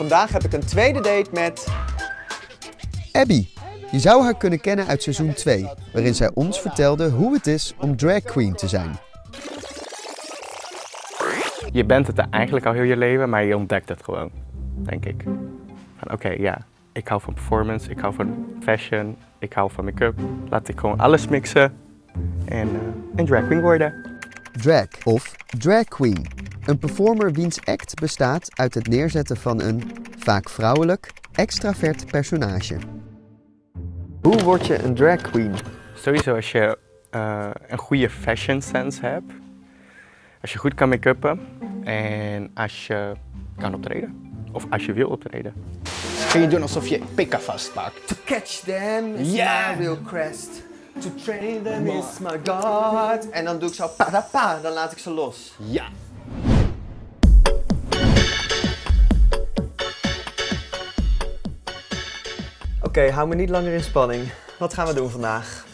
vandaag heb ik een tweede date met... Abby. Je zou haar kunnen kennen uit seizoen 2, waarin zij ons vertelde hoe het is om drag queen te zijn. Je bent het eigenlijk al heel je leven, maar je ontdekt het gewoon, denk ik. Oké, ja, ik hou van performance, ik hou van fashion, ik hou van make-up. Laat ik gewoon alles mixen en eh, een drag queen worden. Drag of drag queen. Een performer wiens act bestaat uit het neerzetten van een, vaak vrouwelijk, extravert personage. Hoe word je een drag queen? Sowieso als je eh, een goede fashion sense hebt, als je goed kan make-uppen en als je kan optreden. Of als je wil optreden. Kun je doen alsof je pikken vastpakt. To catch them is Yeah. my real crest. To train them is my god. En dan doe ik zo pa da pa, dan laat ik ze los. Ja. Oké, hou me niet langer in spanning. Wat gaan we doen vandaag?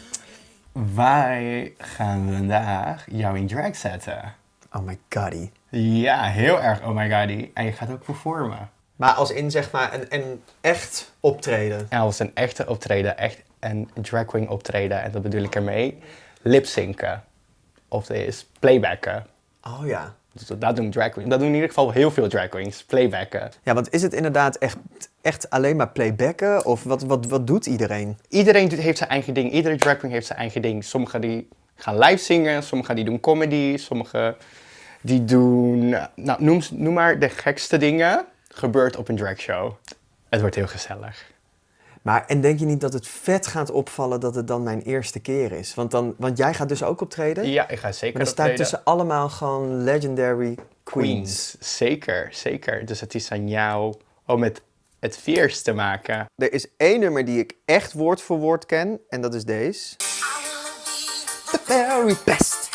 Wij gaan vandaag jou in drag zetten. Oh my goddy. Ja, heel erg oh my god. En je gaat ook performen. Maar als in zeg maar een, een echt optreden. En als een echte optreden, echt een drag queen optreden. En dat bedoel ik ermee. Lipzinken. Of is playbacken. Oh ja. Dus dat doen drag queens. Dat doen in ieder geval heel veel drag queens. Playbacken. Ja, want is het inderdaad echt, echt alleen maar playbacken? Of wat, wat, wat doet iedereen? Iedereen heeft zijn eigen ding. Iedere drag queen heeft zijn eigen ding. Sommigen die gaan live zingen. Sommigen die doen comedy. Sommigen die doen... Nou, noem, noem maar de gekste dingen. Gebeurt op een dragshow. Het wordt heel gezellig. Maar en denk je niet dat het vet gaat opvallen dat het dan mijn eerste keer is? Want, dan, want jij gaat dus ook optreden? Ja, ik ga zeker Maar er staat optreden. tussen allemaal gewoon legendary queens. Queens. Zeker, zeker. Dus het is aan jou om het, het fierce te maken. Er is één nummer die ik echt woord voor woord ken. En dat is deze. The very best.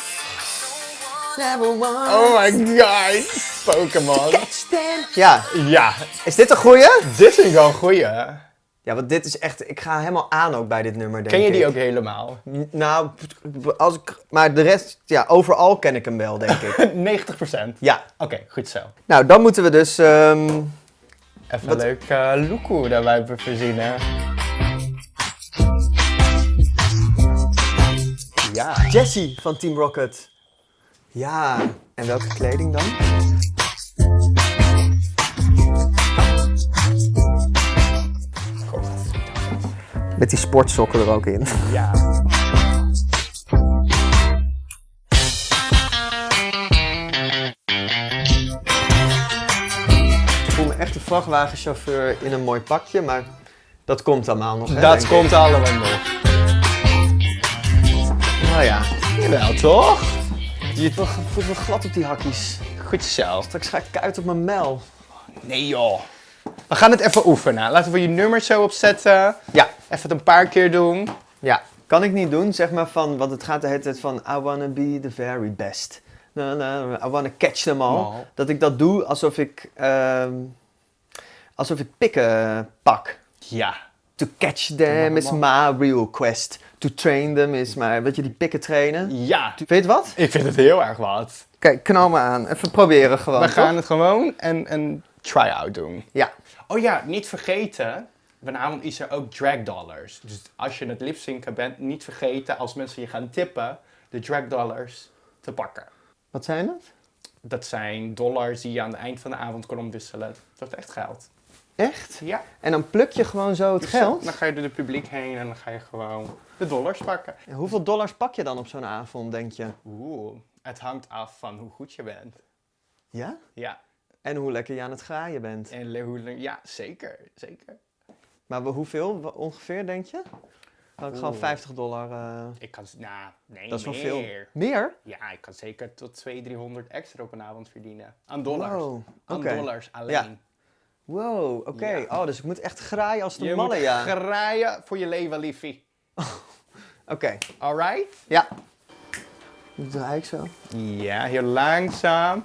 Oh my god, Pokémon. Ja, Ja, is dit een goeie? dit vind ik wel een goeie. Ja, want dit is echt... Ik ga helemaal aan ook bij dit nummer, denk Ken je die ik. ook helemaal? N- Nou, als ik... Maar de rest... Ja, overal ken ik hem wel, denk ik. 90%. Ja. Oké, goed zo. Nou, dan moeten we dus... ehm, Even Wat- een leuk uh, loekoe daarbij verzinnen. Ja. Jessie van Team Rocket. Ja, en welke kleding dan? Met die sportsokken er ook in. Ja. Ik voel me echt een vrachtwagenchauffeur in een mooi pakje, maar dat komt allemaal nog. Hè, Dat komt allemaal nog. Nou ja, Jawel, toch? je voelt me glad op die hakjes. Goed zo. Straks ga ik kuit op mijn mel. Nee joh. We gaan het even oefenen. Laten we je nummer zo opzetten. Ja, Even het een paar keer doen. ja. Kan ik niet doen, zeg maar van, want het gaat de hele tijd van I wanna be the very best. Na, na, I wanna catch them all. Dat ik dat doe alsof ik, ehm, alsof ik pikken pak. Ja. To catch them is my real quest. To train them is my, weet je, die pikken trainen. Ja. Weet je het wat? Ik vind het heel erg wat. Kijk, knal me aan. Even proberen gewoon. We toch? gaan het gewoon een, een try-out doen. Ja. Oh ja, niet vergeten. Vanavond is er ook drag dollars. Dus als je het lipzinken bent, niet vergeten als mensen je gaan tippen, de drag dollars te pakken. Wat zijn dat? Dat zijn dollars die je aan het eind van de avond kan omwisselen. Dat wordt echt geld. Echt? Ja. En dan pluk je gewoon zo het geld? Dan ga je door het publiek heen en dan ga je gewoon de dollars pakken. En hoeveel dollars pak je dan op zo'n avond, denk je? Oeh, het hangt af van hoe goed je bent. Ja? Ja, En hoe lekker je aan het graaien bent. en hoe, ja zeker, zeker. Maar hoeveel ongeveer, denk je? Kan ik gewoon Oeh. 50 dollar... eh, Ik kan, nou, nee, dat is wel meer. veel. Meer? Ja, ik kan zeker tot 200, 300 extra op een avond verdienen. Aan dollars. Wow, Aan dollars alleen. Wow, oké. Ja. Oh, dus ik moet echt graaien als de Je mannen, moet ja. graaien voor je leven, liefie. Oké, Alright? ja. Draai ik zo. Ja, heel langzaam.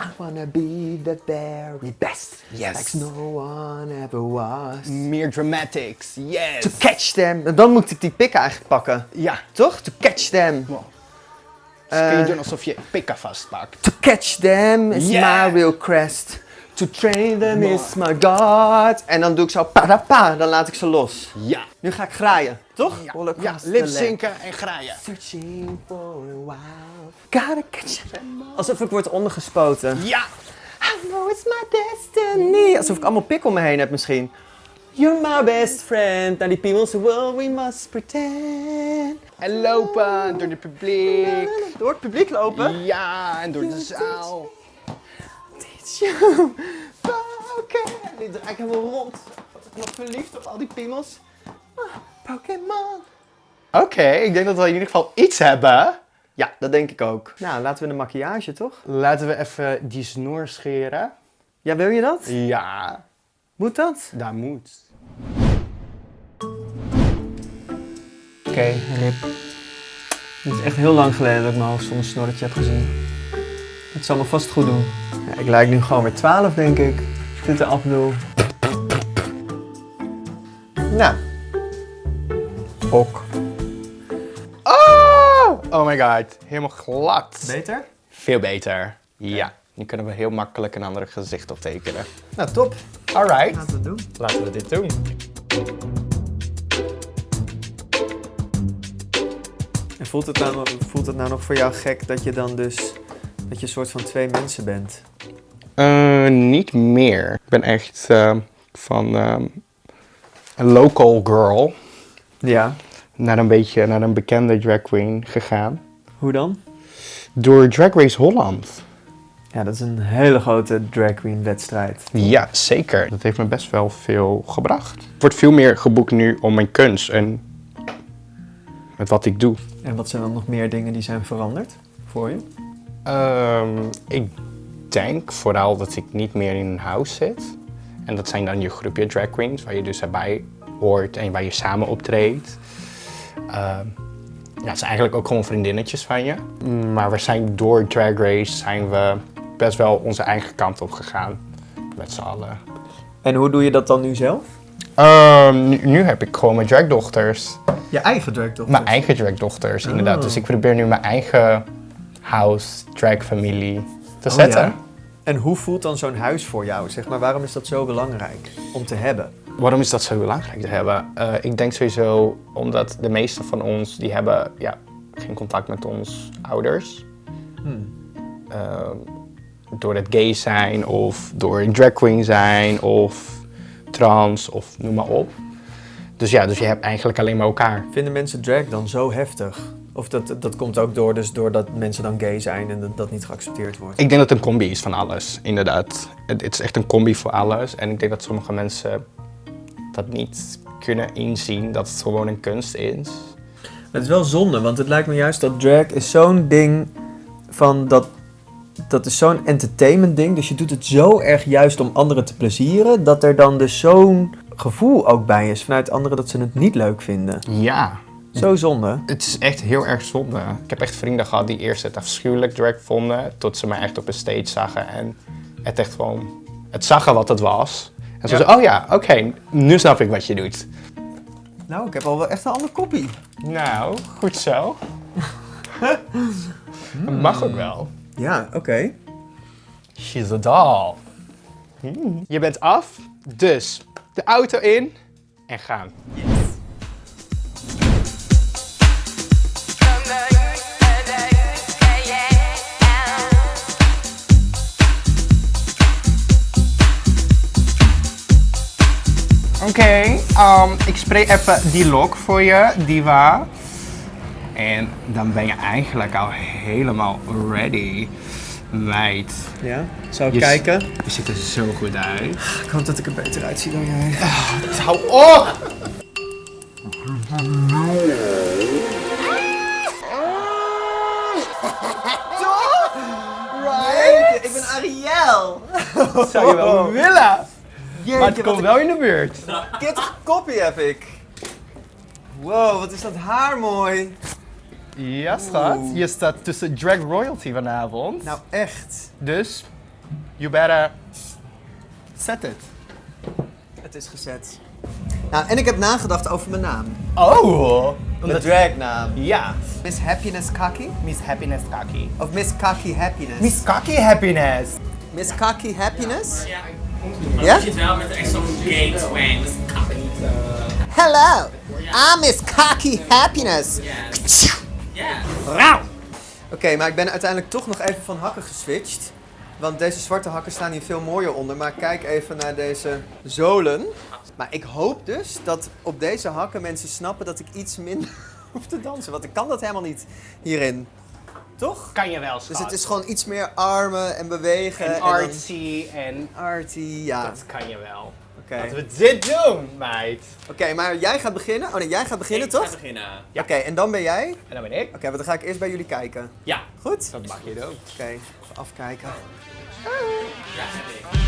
I wanna be the very best. Yes. Like no one ever was. Meer dramatics, yes. To catch them. En Dan moet ik die pik eigenlijk pakken. Ja, Toch? To catch them. dus kun je Eh. doen alsof je pikken vastpakt. To catch them is Yeah. my real crest. To train them is my god. En dan doe ik zo pa pa, dan laat ik ze los. Ja. Nu ga ik graaien, toch? Ja, land. zinken en graaien. Searching for a while. Gotta catch Alsof ik word ondergespoten. Ja. I know it's my destiny. Alsof ik allemaal pik om me heen heb misschien. You're my best friend. Naar die piemels, well we must pretend. En lopen door het publiek. Door het publiek lopen. Ja, en door de zaal. You. Oké. Die draai ik helemaal rond. Nog verliefd op al die piemels. Ah, Pokémon. Oké, ik denk dat we in ieder geval iets hebben. Ja, dat denk ik ook. Nou, laten we de maquillage, toch? Laten we even die snoer scheren. Ja, wil je dat? Ja, Moet dat? dat moet. Oké, Rip. Het is echt heel lang geleden dat ik mijn hoofd zonder snorretje heb gezien. Het zal me vast goed doen. Ja, ik lijk nu gewoon weer 12, denk ik. Als ik dit eraf doe. Nou. Ok. Oh! Oh my god, helemaal glad. Beter? Veel beter. Ja, nu kunnen we heel makkelijk een ander gezicht optekenen. Nou, top. Alright, Laten we het doen. laten we dit doen. En voelt het, nou, voelt het nou nog voor jou gek dat je dan dus... dat je een soort van twee mensen bent? Eh, niet meer. Ik ben echt eh, van ehm, een local girl Ja. naar een beetje naar een bekende drag queen gegaan. Hoe dan? Door Drag Race Holland. Ja, dat is een hele grote drag queen wedstrijd. Ja, zeker. Dat heeft me best wel veel gebracht. Er wordt veel meer geboekt nu om mijn kunst en met wat ik doe. En wat zijn dan nog meer dingen die zijn veranderd voor je? Ehm, ik denk vooral dat ik niet meer in een house zit. En dat zijn dan je groepje drag queens, waar je dus erbij hoort en waar je samen optreedt. Ehm, ja, het zijn eigenlijk ook gewoon vriendinnetjes van je. Maar we zijn door Drag Race zijn we best wel onze eigen kant op gegaan. Met z'n allen. En hoe doe je dat dan nu zelf? Ehm, nu, nu heb ik gewoon mijn dragdochters. Je eigen drag toch? Mijn eigen dragdochters, inderdaad. Oh. Dus ik probeer nu mijn eigen house, drag familie te Oh, zetten. ja? En hoe voelt dan zo'n huis voor jou? Zeg maar, waarom is dat zo belangrijk om te hebben? Waarom is dat zo belangrijk te hebben? Eh, ik denk sowieso omdat de meeste van ons die hebben ja, geen contact met ons ouders. Hmm. Eh, door het gay zijn of door een drag queen zijn of trans of noem maar op. Dus ja, dus je hebt eigenlijk alleen maar elkaar. Vinden mensen drag dan zo heftig? Of dat, dat komt ook door, dus doordat mensen dan gay zijn en dat, dat niet geaccepteerd wordt? Ik denk dat het een combi is van alles, inderdaad. Het, het is echt een combi voor alles. En ik denk dat sommige mensen dat niet kunnen inzien, dat het gewoon een kunst is. Het is wel zonde, want het lijkt me juist dat drag is zo'n ding van dat... Dat is zo'n entertainment ding, dus je doet het zo erg juist om anderen te plezieren, dat er dan dus zo'n gevoel ook bij is vanuit anderen dat ze het niet leuk vinden. Ja, Zo zonde. het is echt heel erg zonde. Ik heb echt vrienden gehad die eerst het afschuwelijk drag vonden, tot ze mij echt op een stage zagen en het echt gewoon, het zagen wat het was. En ze Ja. zeiden, oh ja, oké, nu snap ik wat je doet. Nou, ik heb al wel echt een ander koppie. Nou, goed zo. Dat mag ook wel. Ja, oké. She's a doll. Je bent af, dus de auto in en gaan. Oké, um, ik spray even die lock voor je, Diva. En dan ben je eigenlijk al helemaal ready. Meid, Ja, zou ik Je kijken? je ziet er zo goed uit. Ik hoop dat ik er beter uitzie dan jij. Hou op! Right? Ik ben Ariel! Zou je wel willen? Jeetje, Maar het komt wel in de buurt. een kittige koppie heb ik. Wow, wat is dat haar mooi. Ja, schat. Je staat tussen drag royalty vanavond. Nou, echt. Dus, you better set it. Het is gezet. Nou, en ik heb nagedacht over mijn naam. Oh! Mijn dragnaam. Ja. Miss Happiness Kaki? Miss Happiness Kaki. Of Miss Kaki Happiness? Miss Kaki Happiness. Miss Cocky Happiness. Ja, Ja? je ziet wel met echt zo'n. Hello, I'm Miss Cocky Happiness. Ja. Rauw! Oké, maar ik ben uiteindelijk toch nog even van hakken geswitcht. Want deze zwarte hakken staan hier veel mooier onder. Maar kijk even naar deze zolen. Maar ik hoop dus dat op deze hakken mensen snappen dat ik iets minder hoef te dansen. Want ik kan dat helemaal niet hierin. Toch? Kan je wel, schat. Dus het is gewoon iets meer armen en bewegen. En en dan- artsy en... Arty, ja. Dat kan je wel. Oké, Laten we dit doen, meid. Oké, maar jij gaat beginnen. Oh nee, jij gaat beginnen Ik toch? ga beginnen. Ja. Oké, en dan ben jij? Oké, En dan ben ik. want dan ga ik eerst bij jullie kijken. Ja. Goed? Dat mag je doen. Oké, even afkijken. Ja,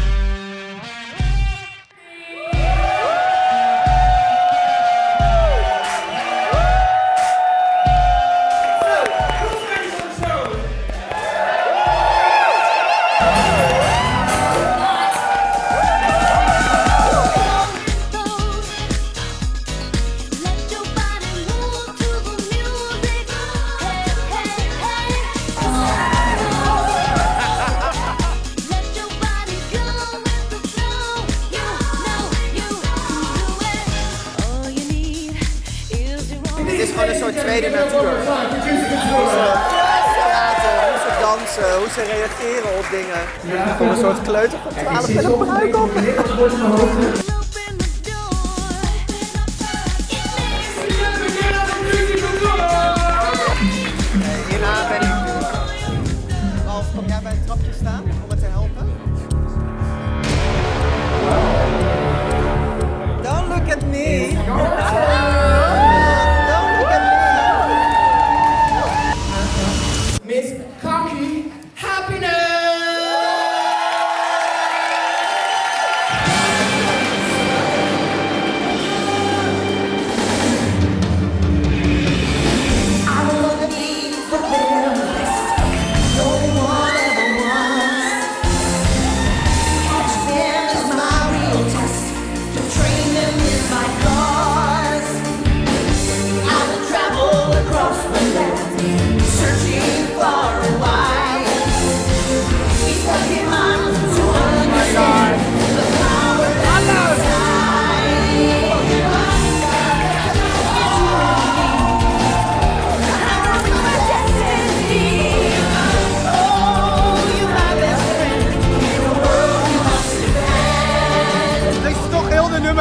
gewoon een soort tweede natuur. Hoe ze praten, hoe ze dansen, hoe ze reageren op dingen. Voor een soort kleuter van 12 met een pruik op. Hierna ben ik... Ralf, kom jij bij het trapje staan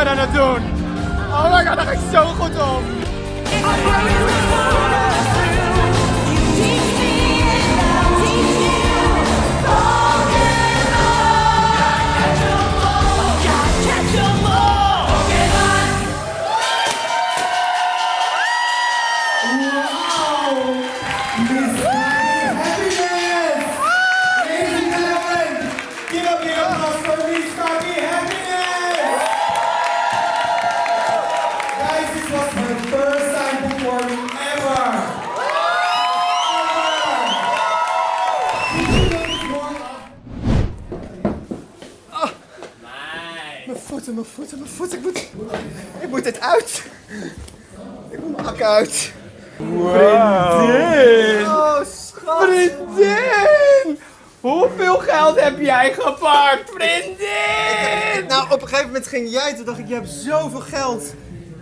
doen. Oh my god, daar ga ik zo goed op. voeten, mijn voeten. Ik moet, ik moet dit uit. Ik moet mijn hakken uit. Vriendin! Oh, schat. Vriendin! Hoeveel geld heb jij gepakt, vriendin? Nou, op een gegeven moment ging jij, toen dacht ik, je hebt zoveel geld.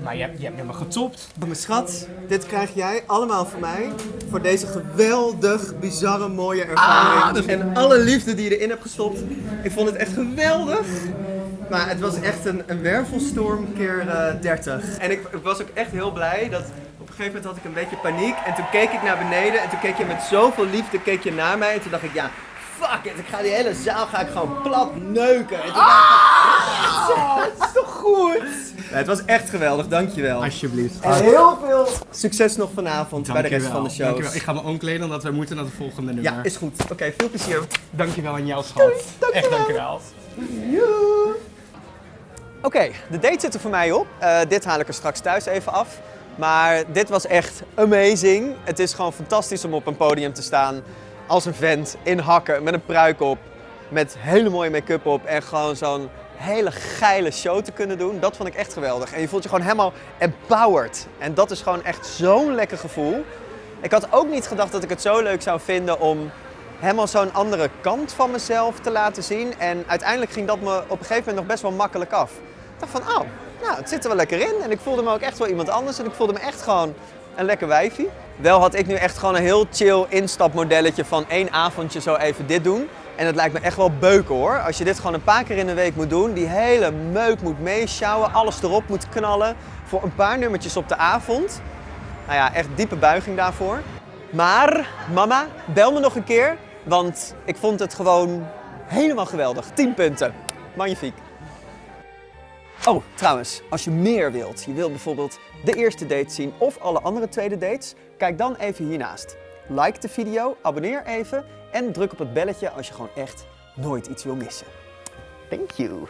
Maar je hebt, je hebt me getopt. Mijn schat, dit krijg jij allemaal van mij. Voor deze geweldig, bizarre, mooie ervaring. En alle liefde die je erin hebt gestopt. Ik vond het echt geweldig. Maar het was echt een, een wervelstorm keer eh, 30. En ik, ik was ook echt heel blij dat op een gegeven moment had ik een beetje paniek. En toen keek ik naar beneden en toen keek je met zoveel liefde keek je naar mij. En toen dacht ik, ja, fuck it. Ik ga die hele zaal ga ik gewoon plat neuken. En toen dacht ik, ah, het is toch goed? Ja, het was echt geweldig, dankjewel. Alsjeblieft. En heel veel succes nog vanavond bij de rest van de shows. Dankjewel. Ik ga me omkleden omdat we moeten naar het volgende nummer. Ja, is goed. Oké, veel plezier. Dankjewel aan jou, schat. Echt dankjewel. Oké, de date zit er voor mij op. Eh, dit haal ik er straks thuis even af. Maar dit was echt amazing. Het is gewoon fantastisch om op een podium te staan als een vent in hakken met een pruik op, met hele mooie make-up op en gewoon zo'n hele geile show te kunnen doen. Dat vond ik echt geweldig. En je voelt je gewoon helemaal empowered. En dat is gewoon echt zo'n lekker gevoel. Ik had ook niet gedacht dat ik het zo leuk zou vinden om helemaal zo'n andere kant van mezelf te laten zien. En uiteindelijk ging dat me op een gegeven moment nog best wel makkelijk af. Ik dacht van, oh, nou, het zit er wel lekker in. En ik voelde me ook echt wel iemand anders. En ik voelde me echt gewoon een lekker wijfie. Wel had ik nu echt gewoon een heel chill instapmodelletje van één avondje zo even dit doen. En dat lijkt me echt wel beuken hoor. Als je dit gewoon een paar keer in de week moet doen, die hele meuk moet meeschouwen, alles erop moet knallen voor een paar nummertjes op de avond. Nou ja, echt diepe buiging daarvoor. Maar mama, bel me nog een keer, want ik vond het gewoon helemaal geweldig. 10 punten. Magnifiek. Oh, trouwens, als je meer wilt, je wilt bijvoorbeeld de eerste date zien of alle andere tweede dates, kijk dan even hiernaast. Like de video, abonneer even en druk op het belletje als je gewoon echt nooit iets wil missen. Thank you.